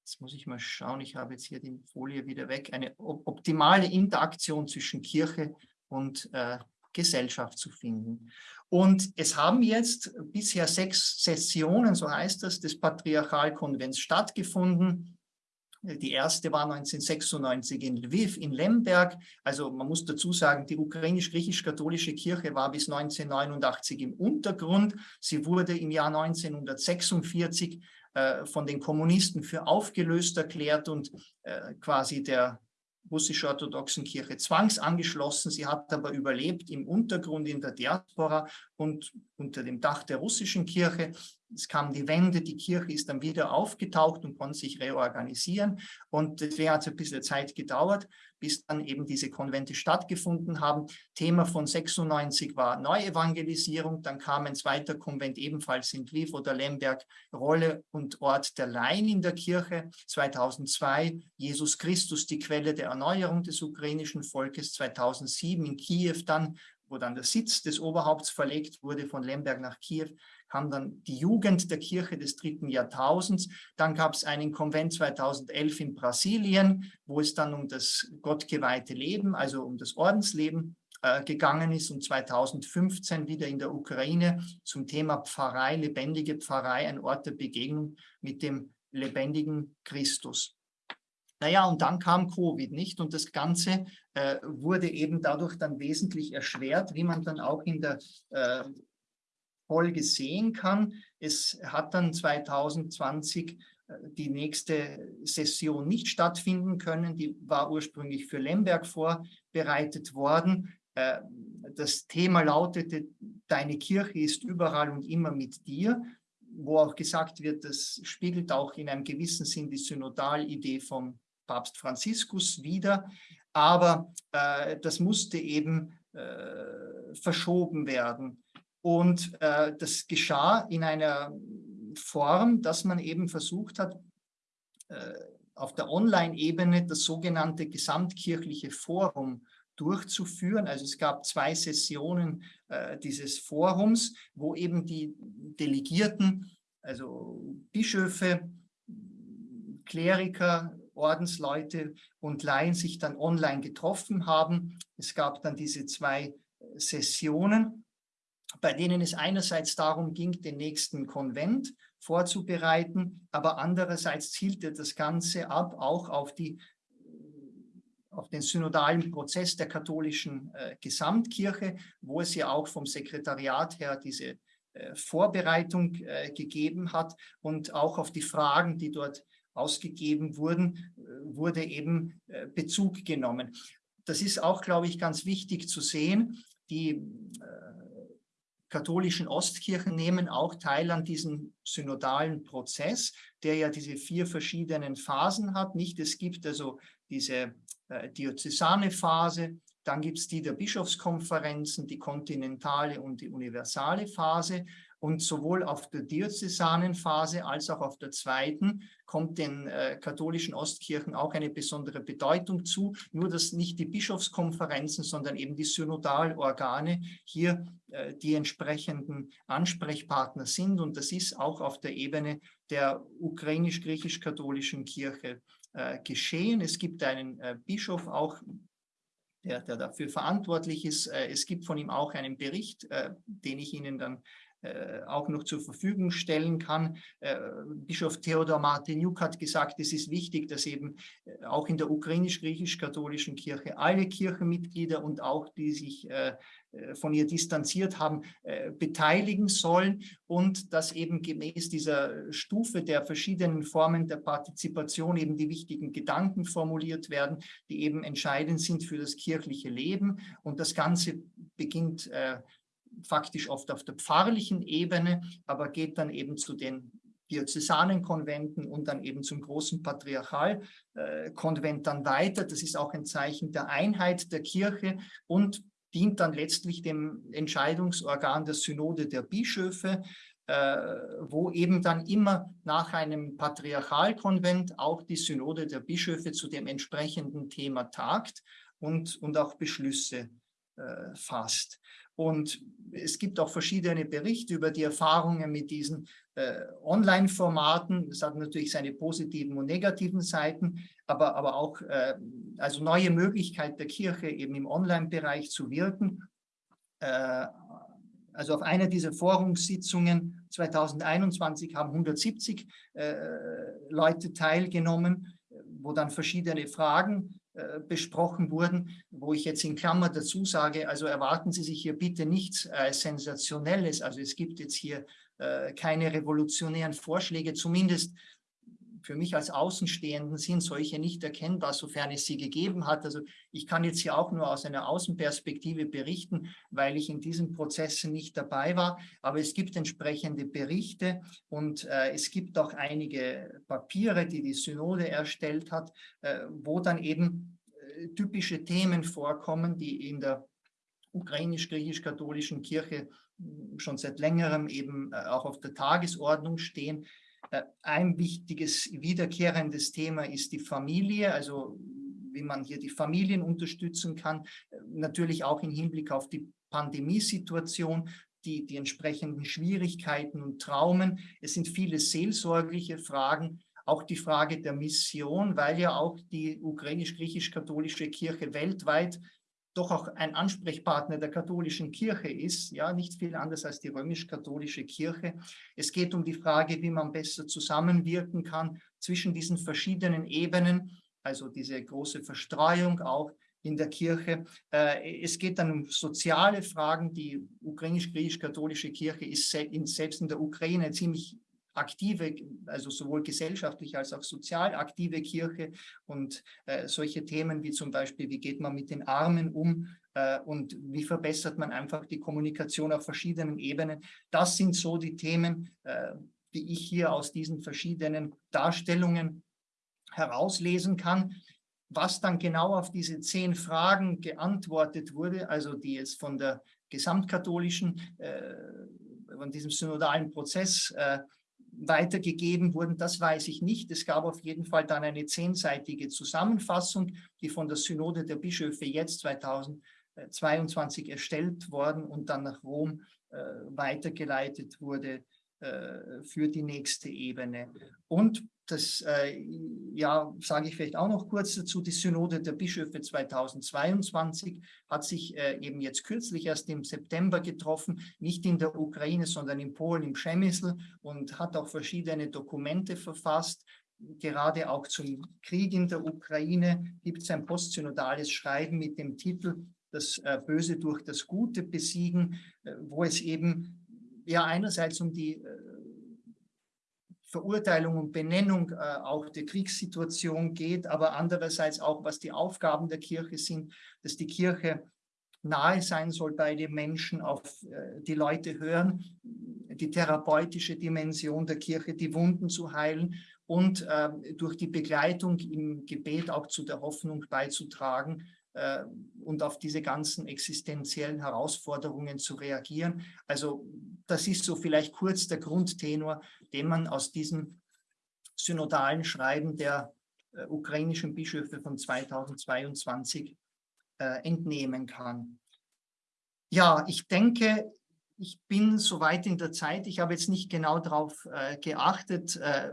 jetzt muss ich mal schauen, ich habe jetzt hier die Folie wieder weg, eine optimale Interaktion zwischen Kirche und äh, Gesellschaft zu finden. Und es haben jetzt bisher sechs Sessionen, so heißt das, des Patriarchalkonvents stattgefunden. Die erste war 1996 in Lviv, in Lemberg. Also man muss dazu sagen, die ukrainisch-griechisch-katholische Kirche war bis 1989 im Untergrund. Sie wurde im Jahr 1946 äh, von den Kommunisten für aufgelöst erklärt und äh, quasi der russisch-orthodoxen Kirche zwangsangeschlossen. Sie hat aber überlebt im Untergrund in der Diaspora und unter dem Dach der russischen Kirche. Es kam die Wende, die Kirche ist dann wieder aufgetaucht und konnte sich reorganisieren. Und deswegen hat es ein bisschen Zeit gedauert, bis dann eben diese Konvente stattgefunden haben. Thema von 96 war Neuevangelisierung. Dann kam ein zweiter Konvent ebenfalls in Lviv oder Lemberg, Rolle und Ort der Laien in der Kirche. 2002 Jesus Christus, die Quelle der Erneuerung des ukrainischen Volkes. 2007 in Kiew dann wo dann der Sitz des Oberhaupts verlegt wurde von Lemberg nach Kiew, kam dann die Jugend der Kirche des dritten Jahrtausends. Dann gab es einen Konvent 2011 in Brasilien, wo es dann um das gottgeweihte Leben, also um das Ordensleben äh, gegangen ist und 2015 wieder in der Ukraine zum Thema Pfarrei, lebendige Pfarrei, ein Ort der Begegnung mit dem lebendigen Christus. Naja, und dann kam Covid, nicht? Und das Ganze äh, wurde eben dadurch dann wesentlich erschwert, wie man dann auch in der äh, Folge sehen kann. Es hat dann 2020 äh, die nächste Session nicht stattfinden können. Die war ursprünglich für Lemberg vorbereitet worden. Äh, das Thema lautete, deine Kirche ist überall und immer mit dir, wo auch gesagt wird, das spiegelt auch in einem gewissen Sinn die Synodalidee vom Papst Franziskus wieder, aber äh, das musste eben äh, verschoben werden. Und äh, das geschah in einer Form, dass man eben versucht hat, äh, auf der Online-Ebene das sogenannte gesamtkirchliche Forum durchzuführen. Also es gab zwei Sessionen äh, dieses Forums, wo eben die Delegierten, also Bischöfe, Kleriker, Ordensleute und Laien sich dann online getroffen haben. Es gab dann diese zwei Sessionen, bei denen es einerseits darum ging, den nächsten Konvent vorzubereiten, aber andererseits zielte das Ganze ab auch auf die auf den synodalen Prozess der katholischen äh, Gesamtkirche, wo es ja auch vom Sekretariat her diese äh, Vorbereitung äh, gegeben hat und auch auf die Fragen, die dort ausgegeben wurden, wurde eben Bezug genommen. Das ist auch, glaube ich, ganz wichtig zu sehen. Die katholischen Ostkirchen nehmen auch teil an diesem synodalen Prozess, der ja diese vier verschiedenen Phasen hat. Nicht, es gibt also diese äh, diözesane Phase, dann gibt es die der Bischofskonferenzen, die kontinentale und die universale Phase. Und sowohl auf der diözesanen Phase als auch auf der zweiten kommt den äh, katholischen Ostkirchen auch eine besondere Bedeutung zu. Nur, dass nicht die Bischofskonferenzen, sondern eben die Synodalorgane hier äh, die entsprechenden Ansprechpartner sind. Und das ist auch auf der Ebene der ukrainisch-griechisch-katholischen Kirche äh, geschehen. Es gibt einen äh, Bischof auch der, der, dafür verantwortlich ist. Äh, es gibt von ihm auch einen Bericht, den ich Ihnen dann äh, auch noch zur Verfügung stellen kann. Äh, Bischof Theodor Martiniuk hat gesagt, es ist wichtig, dass eben äh, auch in der ukrainisch-griechisch-katholischen Kirche alle Kirchenmitglieder und auch die sich von ihr distanziert haben, beteiligen sollen und dass eben gemäß dieser Stufe der verschiedenen Formen der Partizipation eben die wichtigen Gedanken formuliert werden, die eben entscheidend sind für das kirchliche Leben. Und das Ganze beginnt faktisch oft auf der pfarrlichen Ebene, aber geht dann eben zu den Diözesanenkonventen und dann eben zum großen Patriarchalkonvent dann weiter. Das ist auch ein Zeichen der Einheit der Kirche und dient dann letztlich dem Entscheidungsorgan der Synode der Bischöfe, äh, wo eben dann immer nach einem Patriarchalkonvent auch die Synode der Bischöfe zu dem entsprechenden Thema tagt und, und auch Beschlüsse äh, fasst. Und es gibt auch verschiedene Berichte über die Erfahrungen mit diesen äh, Online-Formaten. Es hat natürlich seine positiven und negativen Seiten, aber, aber auch äh, also neue Möglichkeit der Kirche eben im Online-Bereich zu wirken. Äh, also auf einer dieser Forumssitzungen 2021 haben 170 äh, Leute teilgenommen, wo dann verschiedene Fragen besprochen wurden, wo ich jetzt in Klammer dazu sage, also erwarten Sie sich hier bitte nichts äh, Sensationelles. Also es gibt jetzt hier äh, keine revolutionären Vorschläge, zumindest für mich als Außenstehenden sind solche nicht erkennbar, sofern es sie gegeben hat. Also ich kann jetzt hier auch nur aus einer Außenperspektive berichten, weil ich in diesen Prozessen nicht dabei war. Aber es gibt entsprechende Berichte und äh, es gibt auch einige Papiere, die die Synode erstellt hat, äh, wo dann eben äh, typische Themen vorkommen, die in der ukrainisch-griechisch-katholischen Kirche hm, schon seit längerem eben äh, auch auf der Tagesordnung stehen. Äh, ein wichtiges wiederkehrendes Thema ist die Familie, also wie man hier die Familien unterstützen kann, natürlich auch im Hinblick auf die Pandemiesituation, die, die entsprechenden Schwierigkeiten und Traumen. Es sind viele seelsorgliche Fragen, auch die Frage der Mission, weil ja auch die ukrainisch-griechisch-katholische Kirche weltweit doch auch ein Ansprechpartner der katholischen Kirche ist, ja, nicht viel anders als die römisch-katholische Kirche. Es geht um die Frage, wie man besser zusammenwirken kann zwischen diesen verschiedenen Ebenen, also diese große Verstreuung auch in der Kirche. Äh, es geht dann um soziale Fragen. Die ukrainisch-griechisch-katholische Kirche ist selbst in der Ukraine ziemlich aktive, also sowohl gesellschaftlich als auch sozial aktive Kirche und äh, solche Themen wie zum Beispiel, wie geht man mit den Armen um äh, und wie verbessert man einfach die Kommunikation auf verschiedenen Ebenen. Das sind so die Themen, äh, die ich hier aus diesen verschiedenen Darstellungen herauslesen kann. Was dann genau auf diese zehn Fragen geantwortet wurde, also die jetzt von der gesamtkatholischen, äh, von diesem synodalen Prozess äh, weitergegeben wurden, das weiß ich nicht. Es gab auf jeden Fall dann eine zehnseitige Zusammenfassung, die von der Synode der Bischöfe jetzt 2022 erstellt worden und dann nach Rom äh, weitergeleitet wurde für die nächste Ebene. Und das, äh, ja, sage ich vielleicht auch noch kurz dazu, die Synode der Bischöfe 2022 hat sich äh, eben jetzt kürzlich erst im September getroffen, nicht in der Ukraine, sondern in Polen, im Przemysl und hat auch verschiedene Dokumente verfasst. Gerade auch zum Krieg in der Ukraine gibt es ein postsynodales Schreiben mit dem Titel Das äh, Böse durch das Gute besiegen, äh, wo es eben ja einerseits um die äh, Verurteilung und Benennung äh, auch der Kriegssituation geht, aber andererseits auch, was die Aufgaben der Kirche sind, dass die Kirche nahe sein soll bei den Menschen, auf äh, die Leute hören, die therapeutische Dimension der Kirche, die Wunden zu heilen und äh, durch die Begleitung im Gebet auch zu der Hoffnung beizutragen äh, und auf diese ganzen existenziellen Herausforderungen zu reagieren. Also das ist so vielleicht kurz der Grundtenor, den man aus diesem synodalen Schreiben der äh, ukrainischen Bischöfe von 2022 äh, entnehmen kann. Ja, ich denke, ich bin soweit in der Zeit. Ich habe jetzt nicht genau darauf äh, geachtet. Äh,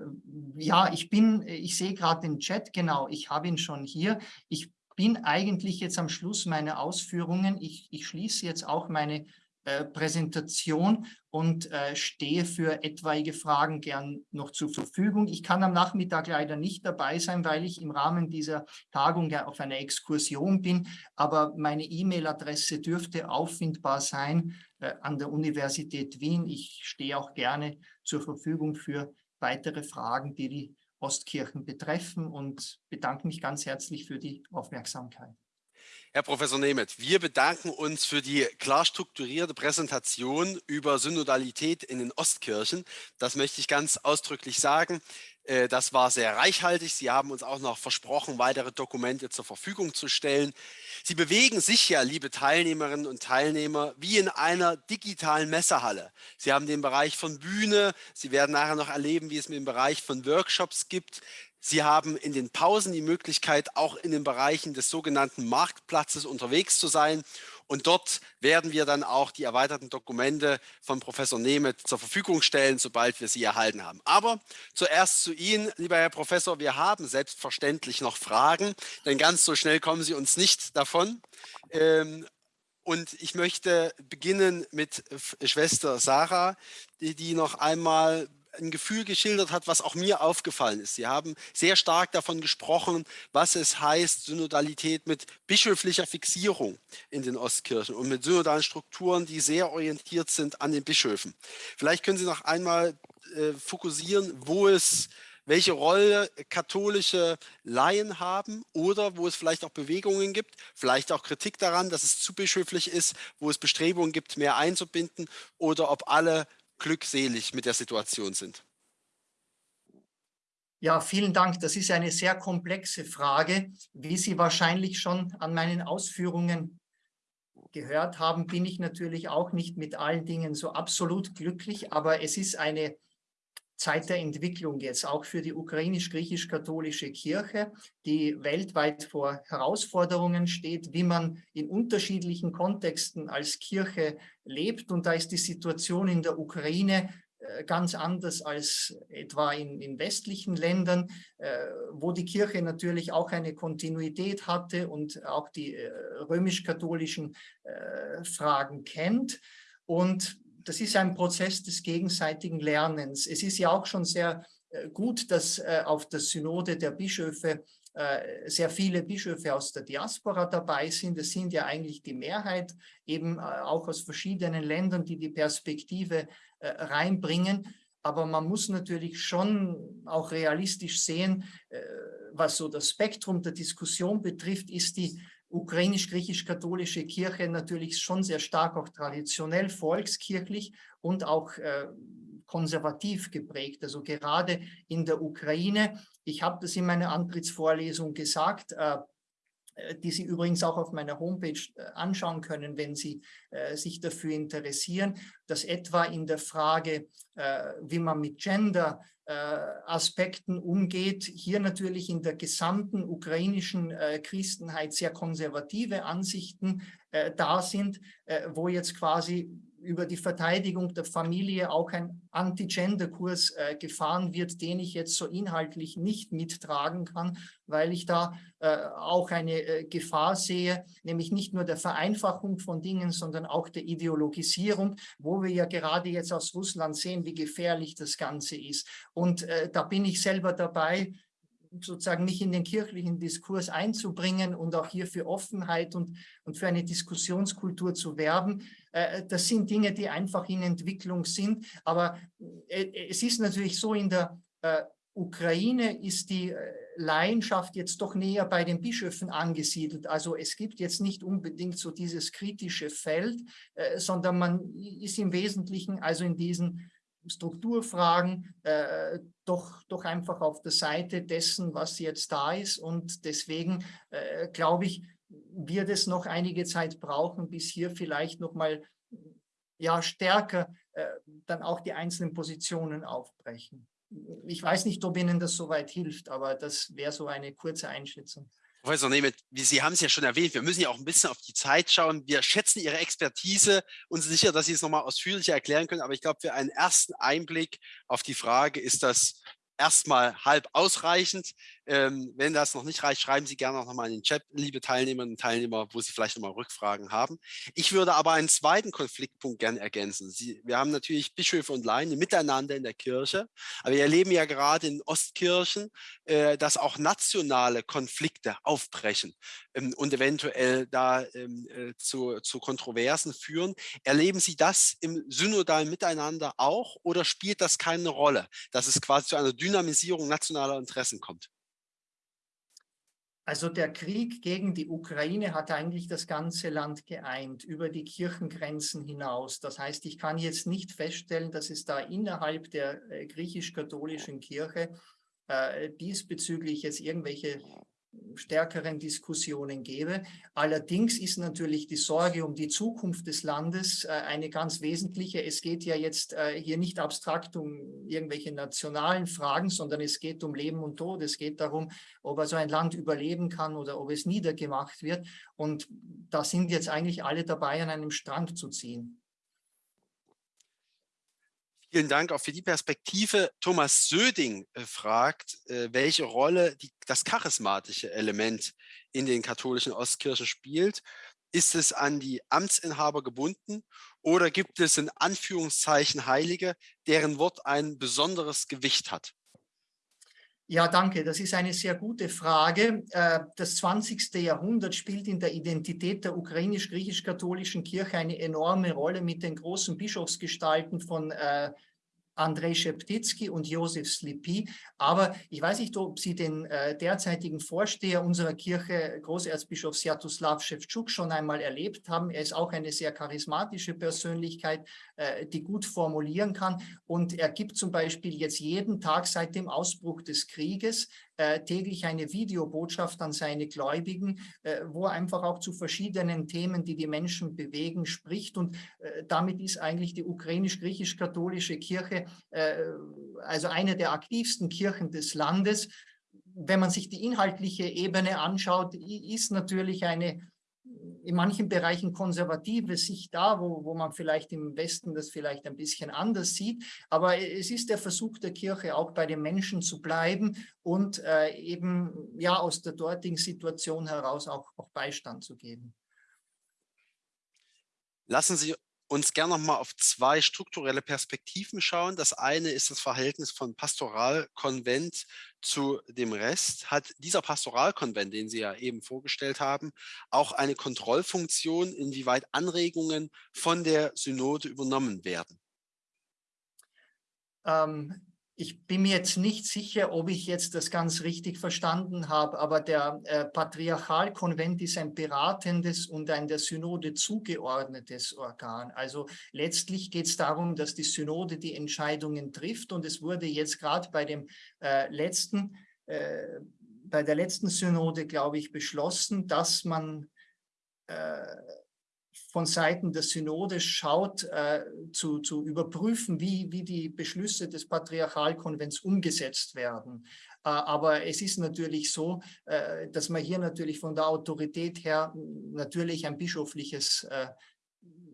ja, ich bin, ich sehe gerade den Chat, genau, ich habe ihn schon hier. Ich bin eigentlich jetzt am Schluss meiner Ausführungen. Ich, ich schließe jetzt auch meine äh, Präsentation und äh, stehe für etwaige Fragen gern noch zur Verfügung. Ich kann am Nachmittag leider nicht dabei sein, weil ich im Rahmen dieser Tagung ja auf einer Exkursion bin, aber meine E-Mail-Adresse dürfte auffindbar sein äh, an der Universität Wien. Ich stehe auch gerne zur Verfügung für weitere Fragen, die die Ostkirchen betreffen und bedanke mich ganz herzlich für die Aufmerksamkeit. Herr Professor Nemeth, wir bedanken uns für die klar strukturierte Präsentation über Synodalität in den Ostkirchen. Das möchte ich ganz ausdrücklich sagen. Äh, das war sehr reichhaltig. Sie haben uns auch noch versprochen, weitere Dokumente zur Verfügung zu stellen. Sie bewegen sich ja, liebe Teilnehmerinnen und Teilnehmer, wie in einer digitalen Messehalle. Sie haben den Bereich von Bühne. Sie werden nachher noch erleben, wie es mit dem Bereich von Workshops gibt. Sie haben in den Pausen die Möglichkeit, auch in den Bereichen des sogenannten Marktplatzes unterwegs zu sein. Und dort werden wir dann auch die erweiterten Dokumente von Professor Nemeth zur Verfügung stellen, sobald wir sie erhalten haben. Aber zuerst zu Ihnen, lieber Herr Professor, wir haben selbstverständlich noch Fragen, denn ganz so schnell kommen Sie uns nicht davon. Ähm, und ich möchte beginnen mit Schwester Sarah, die, die noch einmal ein Gefühl geschildert hat, was auch mir aufgefallen ist. Sie haben sehr stark davon gesprochen, was es heißt, Synodalität mit bischöflicher Fixierung in den Ostkirchen und mit synodalen Strukturen, die sehr orientiert sind an den Bischöfen. Vielleicht können Sie noch einmal äh, fokussieren, wo es welche Rolle katholische Laien haben oder wo es vielleicht auch Bewegungen gibt, vielleicht auch Kritik daran, dass es zu bischöflich ist, wo es Bestrebungen gibt, mehr einzubinden oder ob alle glückselig mit der Situation sind? Ja, vielen Dank. Das ist eine sehr komplexe Frage. Wie Sie wahrscheinlich schon an meinen Ausführungen gehört haben, bin ich natürlich auch nicht mit allen Dingen so absolut glücklich, aber es ist eine Zeit der Entwicklung jetzt, auch für die ukrainisch-griechisch-katholische Kirche, die weltweit vor Herausforderungen steht, wie man in unterschiedlichen Kontexten als Kirche lebt. Und da ist die Situation in der Ukraine äh, ganz anders als etwa in, in westlichen Ländern, äh, wo die Kirche natürlich auch eine Kontinuität hatte und auch die äh, römisch-katholischen Fragen kennt. Und das ist ein Prozess des gegenseitigen Lernens. Es ist ja auch schon sehr äh, gut, dass äh, auf der Synode der Bischöfe äh, sehr viele Bischöfe aus der Diaspora dabei sind. Das sind ja eigentlich die Mehrheit, eben auch aus verschiedenen Ländern, die die Perspektive reinbringen. Aber man muss natürlich schon auch realistisch sehen, was so das Spektrum der Diskussion betrifft, ist die ukrainisch-griechisch-katholische Kirche natürlich schon sehr stark auch traditionell volkskirchlich und auch äh, konservativ geprägt. Also gerade in der Ukraine, ich habe das in meiner Antrittsvorlesung gesagt, äh, die Sie übrigens auch auf meiner Homepage äh, anschauen können, wenn Sie äh, sich dafür interessieren, dass etwa in der Frage, äh, wie man mit Gender äh, umgeht, hier natürlich in der gesamten ukrainischen äh, Christenheit sehr konservative Ansichten da sind, wo jetzt quasi über die Verteidigung der Familie auch ein Anti-Gender-Kurs äh, gefahren wird, den ich jetzt so inhaltlich nicht mittragen kann, weil ich da äh, auch eine äh, Gefahr sehe, nämlich nicht nur der Vereinfachung von Dingen, sondern auch der Ideologisierung, wo wir ja gerade jetzt aus Russland sehen, wie gefährlich das Ganze ist. Und äh, da bin ich selber dabei, sozusagen mich in den kirchlichen Diskurs einzubringen und auch hier für Offenheit und, und für eine Diskussionskultur zu werben. Äh, das sind Dinge, die einfach in Entwicklung sind. Aber äh, es ist natürlich so in der Äh, Ukraine ist die äh, Laienschaft jetzt doch näher bei den Bischöfen angesiedelt. Also es gibt jetzt nicht unbedingt so dieses kritische Feld, äh, sondern man ist im Wesentlichen also in diesen Strukturfragen äh, doch, doch einfach auf der Seite dessen, was jetzt da ist. Und deswegen äh, glaube ich, wird es noch einige Zeit brauchen, bis hier vielleicht noch mal ja, stärker äh, dann auch die einzelnen Positionen aufbrechen ich weiß nicht, ob Ihnen das soweit hilft, aber das wäre so eine kurze Einschätzung. Professor Nemeth, Sie haben es ja schon erwähnt, wir müssen ja auch ein bisschen auf die Zeit schauen. Wir schätzen Ihre Expertise und sind sicher, dass Sie es nochmal ausführlicher erklären können. Aber ich glaube, für einen ersten Einblick auf die Frage ist das erstmal halb ausreichend. Ähm, wenn das noch nicht reicht, schreiben Sie gerne auch nochmal in den Chat, liebe Teilnehmerinnen und Teilnehmer, wo Sie vielleicht nochmal Rückfragen haben. Ich würde aber einen zweiten Konfliktpunkt gerne ergänzen. Sie, wir haben natürlich Bischöfe und Laien miteinander in der Kirche, aber wir erleben ja gerade in Ostkirchen, äh, dass auch nationale Konflikte aufbrechen ähm, und eventuell da ähm, äh, zu, zu Kontroversen führen. Erleben Sie das im synodalen Miteinander auch oder spielt das keine Rolle, dass es quasi zu einer Dynamisierung nationaler Interessen kommt? Also der Krieg gegen die Ukraine hat eigentlich das ganze Land geeint, über die Kirchengrenzen hinaus. Das heißt, ich kann jetzt nicht feststellen, dass es da innerhalb der äh, griechisch-katholischen Kirche äh, diesbezüglich jetzt irgendwelche stärkeren Diskussionen gäbe. Allerdings ist natürlich die Sorge um die Zukunft des Landes äh, eine ganz wesentliche. Es geht ja jetzt äh, hier nicht abstrakt um irgendwelche nationalen Fragen, sondern es geht um Leben und Tod. Es geht darum, ob also ein Land überleben kann oder ob es niedergemacht wird. Und da sind jetzt eigentlich alle dabei, an einem Strang zu ziehen. Vielen Dank auch für die Perspektive. Thomas Söding äh, fragt, äh, welche Rolle die, das charismatische Element in den katholischen Ostkirchen spielt. Ist es an die Amtsinhaber gebunden oder gibt es in Anführungszeichen Heilige, deren Wort ein besonderes Gewicht hat? Ja, danke. Das ist eine sehr gute Frage. Äh, das 20. Jahrhundert spielt in der Identität der ukrainisch-griechisch-katholischen Kirche eine enorme Rolle mit den großen Bischofsgestalten von äh, Andrei Scheptitzky und Josef Slipy. Aber ich weiß nicht, ob Sie den äh, derzeitigen Vorsteher unserer Kirche, Großerzbischof Sjatoslav Schewtschuk, schon einmal erlebt haben. Er ist auch eine sehr charismatische Persönlichkeit, äh, die gut formulieren kann. Und er gibt zum Beispiel jetzt jeden Tag seit dem Ausbruch des Krieges äh, täglich eine Videobotschaft an seine Gläubigen, äh, wo er einfach auch zu verschiedenen Themen, die die Menschen bewegen, spricht. Und äh, damit ist eigentlich die ukrainisch-griechisch-katholische Kirche äh, also eine der aktivsten Kirchen des Landes. Wenn man sich die inhaltliche Ebene anschaut, ist natürlich eine in manchen Bereichen konservative Sicht da, wo, wo man vielleicht im Westen das vielleicht ein bisschen anders sieht. Aber es ist der Versuch der Kirche, auch bei den Menschen zu bleiben und äh, eben ja aus der dortigen Situation heraus auch, auch Beistand zu geben. Lassen Sie uns gerne noch mal auf zwei strukturelle Perspektiven schauen. Das eine ist das Verhältnis von Pastoralkonvent zu dem Rest. Hat dieser Pastoralkonvent, den Sie ja eben vorgestellt haben, auch eine Kontrollfunktion, inwieweit Anregungen von der Synode übernommen werden? Ähm, ich bin mir jetzt nicht sicher, ob ich jetzt das ganz richtig verstanden habe, aber der äh, Patriarchalkonvent ist ein beratendes und ein der Synode zugeordnetes Organ. Also letztlich geht es darum, dass die Synode die Entscheidungen trifft und es wurde jetzt gerade bei dem äh, letzten, äh, bei der letzten Synode, glaube ich, beschlossen, dass man äh, von Seiten der Synode schaut, äh, zu, zu überprüfen, wie, wie die Beschlüsse des Patriarchalkonvents umgesetzt werden. Äh, aber es ist natürlich so, äh, dass man hier natürlich von der Autorität her natürlich ein bischöfliches äh,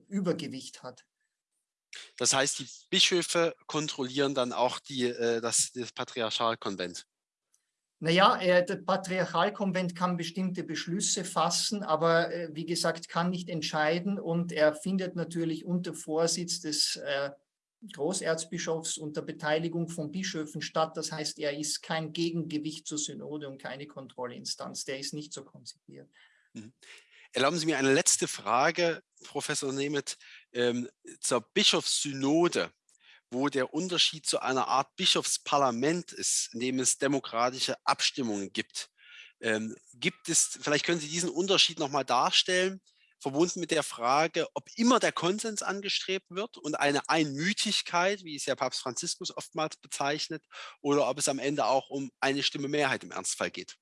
Übergewicht hat. Das heißt, die Bischöfe kontrollieren dann auch die, das, das Patriarchalkonvent. Naja, äh, der Patriarchalkonvent kann bestimmte Beschlüsse fassen, aber äh, wie gesagt, kann nicht entscheiden und er findet natürlich unter Vorsitz des äh, Großerzbischofs unter Beteiligung von Bischöfen statt. Das heißt, er ist kein Gegengewicht zur Synode und keine Kontrollinstanz. Der ist nicht so konzipiert. Mhm. Erlauben Sie mir eine letzte Frage, Professor Nemeth, ähm, zur Bischofssynode. Wo der Unterschied zu einer Art Bischofsparlament ist, in dem es demokratische Abstimmungen gibt. Ähm, gibt es, vielleicht können Sie diesen Unterschied nochmal darstellen, verbunden mit der Frage, ob immer der Konsens angestrebt wird und eine Einmütigkeit, wie es ja Papst Franziskus oftmals bezeichnet, oder ob es am Ende auch um eine Stimme Mehrheit im Ernstfall geht.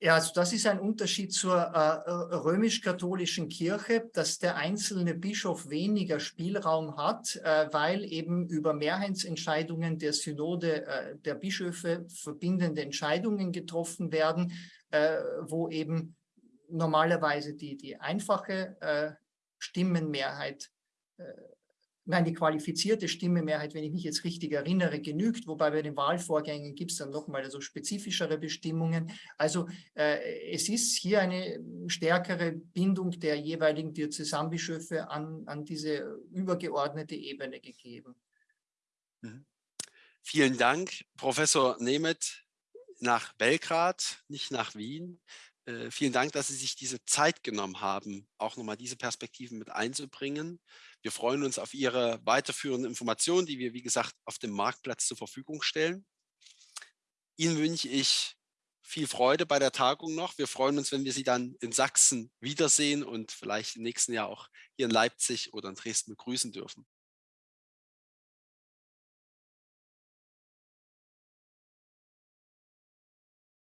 Ja, also das ist ein Unterschied zur äh, römisch-katholischen Kirche, dass der einzelne Bischof weniger Spielraum hat, äh, weil eben über Mehrheitsentscheidungen der Synode äh, der Bischöfe verbindende Entscheidungen getroffen werden, äh, wo eben normalerweise die, die einfache äh, Stimmenmehrheit nein, die qualifizierte Stimmemehrheit, wenn ich mich jetzt richtig erinnere, genügt, wobei bei den Wahlvorgängen gibt es dann nochmal so spezifischere Bestimmungen. Also äh, es ist hier eine stärkere Bindung der jeweiligen Diözesanbischöfe an, an diese übergeordnete Ebene gegeben. Mhm. Vielen Dank, Professor Nemeth, nach Belgrad, nicht nach Wien. Äh, vielen Dank, dass Sie sich diese Zeit genommen haben, auch nochmal diese Perspektiven mit einzubringen. Wir freuen uns auf Ihre weiterführenden Informationen, die wir, wie gesagt, auf dem Marktplatz zur Verfügung stellen. Ihnen wünsche ich viel Freude bei der Tagung noch. Wir freuen uns, wenn wir Sie dann in Sachsen wiedersehen und vielleicht im nächsten Jahr auch hier in Leipzig oder in Dresden begrüßen dürfen.